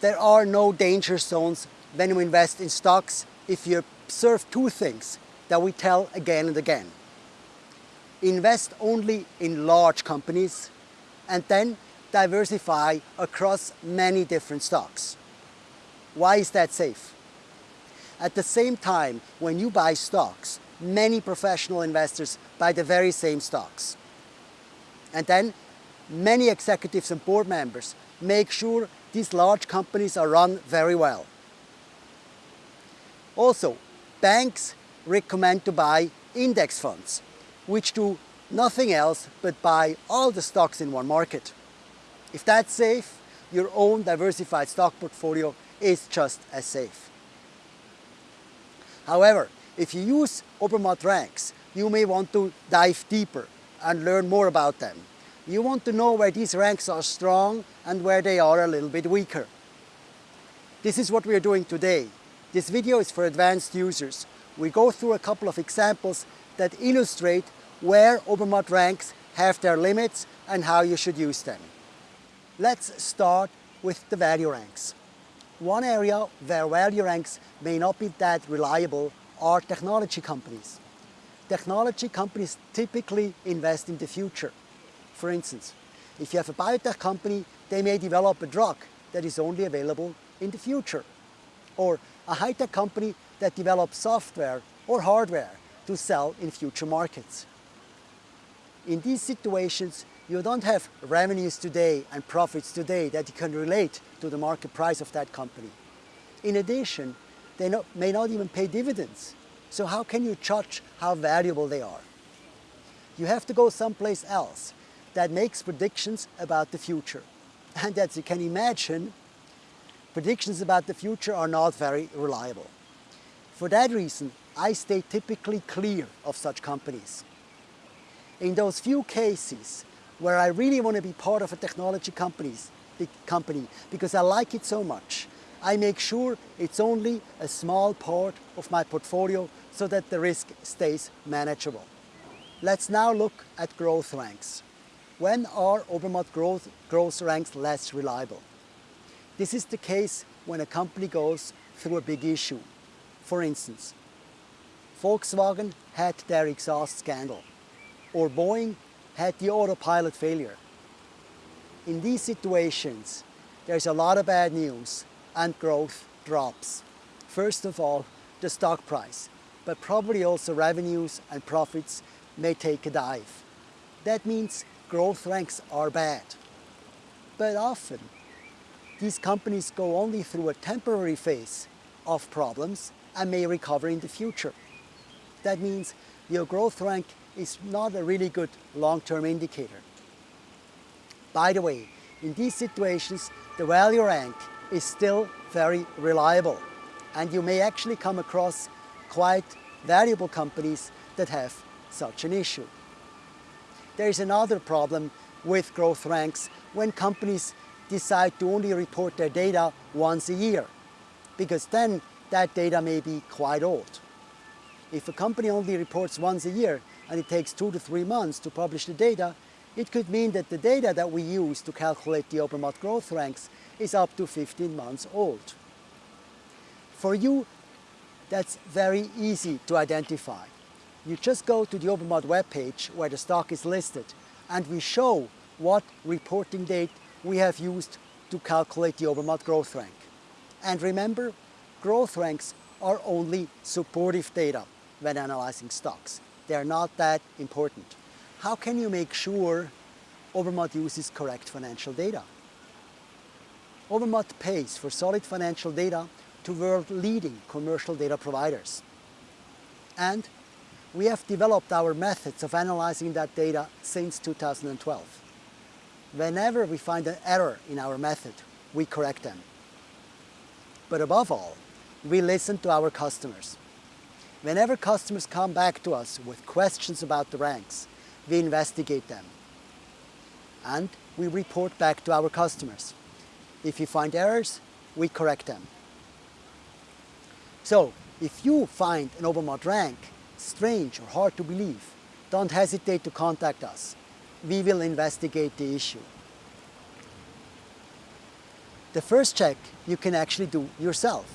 there are no danger zones when you invest in stocks if you observe two things that we tell again and again. Invest only in large companies and then diversify across many different stocks. Why is that safe? At the same time, when you buy stocks, many professional investors buy the very same stocks. And then many executives and board members make sure these large companies are run very well. Also, banks recommend to buy index funds, which do nothing else but buy all the stocks in one market. If that's safe, your own diversified stock portfolio is just as safe. However, if you use Obermatt ranks, you may want to dive deeper and learn more about them. You want to know where these ranks are strong and where they are a little bit weaker. This is what we are doing today. This video is for advanced users. We go through a couple of examples that illustrate where Obermatt ranks have their limits and how you should use them. Let's start with the value ranks. One area where value ranks may not be that reliable are technology companies. Technology companies typically invest in the future. For instance, if you have a biotech company, they may develop a drug that is only available in the future. Or a high-tech company that develops software or hardware to sell in future markets. In these situations, you don't have revenues today and profits today that you can relate to the market price of that company. In addition, they not, may not even pay dividends. So how can you judge how valuable they are? You have to go someplace else that makes predictions about the future. And as you can imagine, predictions about the future are not very reliable. For that reason, I stay typically clear of such companies. In those few cases where I really want to be part of a technology companies, company because I like it so much, I make sure it's only a small part of my portfolio so that the risk stays manageable. Let's now look at growth ranks. When are Obermatt growth, growth ranks less reliable? This is the case when a company goes through a big issue. For instance, Volkswagen had their exhaust scandal, or Boeing had the autopilot failure. In these situations, there's a lot of bad news and growth drops. First of all, the stock price, but probably also revenues and profits may take a dive. That means growth ranks are bad. But often, these companies go only through a temporary phase of problems and may recover in the future. That means your growth rank is not a really good long-term indicator. By the way, in these situations, the value rank is still very reliable and you may actually come across quite valuable companies that have such an issue. There is another problem with growth ranks when companies decide to only report their data once a year because then that data may be quite old. If a company only reports once a year and it takes two to three months to publish the data, it could mean that the data that we use to calculate the Obermatt growth ranks is up to 15 months old. For you, that's very easy to identify. You just go to the Obermatt webpage where the stock is listed and we show what reporting date we have used to calculate the Obermatt growth rank. And remember, growth ranks are only supportive data when analyzing stocks. They're not that important. How can you make sure Obermatt uses correct financial data? Obermatt pays for solid financial data to world-leading commercial data providers. And we have developed our methods of analyzing that data since 2012. Whenever we find an error in our method, we correct them. But above all, we listen to our customers. Whenever customers come back to us with questions about the ranks, we investigate them. And we report back to our customers. If you find errors, we correct them. So, if you find an Obermatt rank strange or hard to believe, don't hesitate to contact us. We will investigate the issue. The first check you can actually do yourself.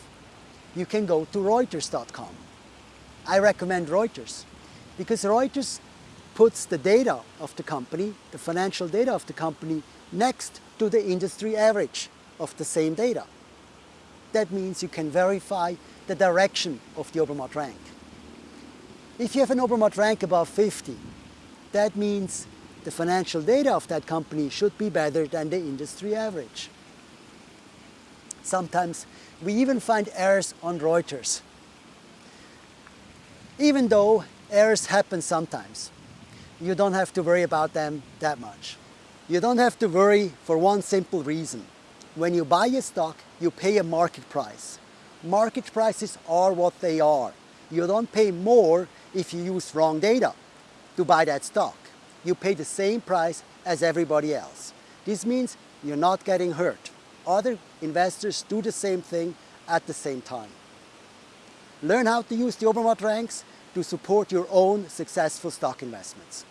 You can go to Reuters.com. I recommend Reuters because Reuters puts the data of the company, the financial data of the company, next to the industry average of the same data. That means you can verify the direction of the Obermatt rank. If you have an Obermatt rank above 50, that means the financial data of that company should be better than the industry average. Sometimes we even find errors on Reuters. Even though errors happen sometimes, you don't have to worry about them that much. You don't have to worry for one simple reason. When you buy a stock, you pay a market price. Market prices are what they are. You don't pay more if you use wrong data to buy that stock. You pay the same price as everybody else. This means you're not getting hurt. Other investors do the same thing at the same time. Learn how to use the Obermatt ranks to support your own successful stock investments.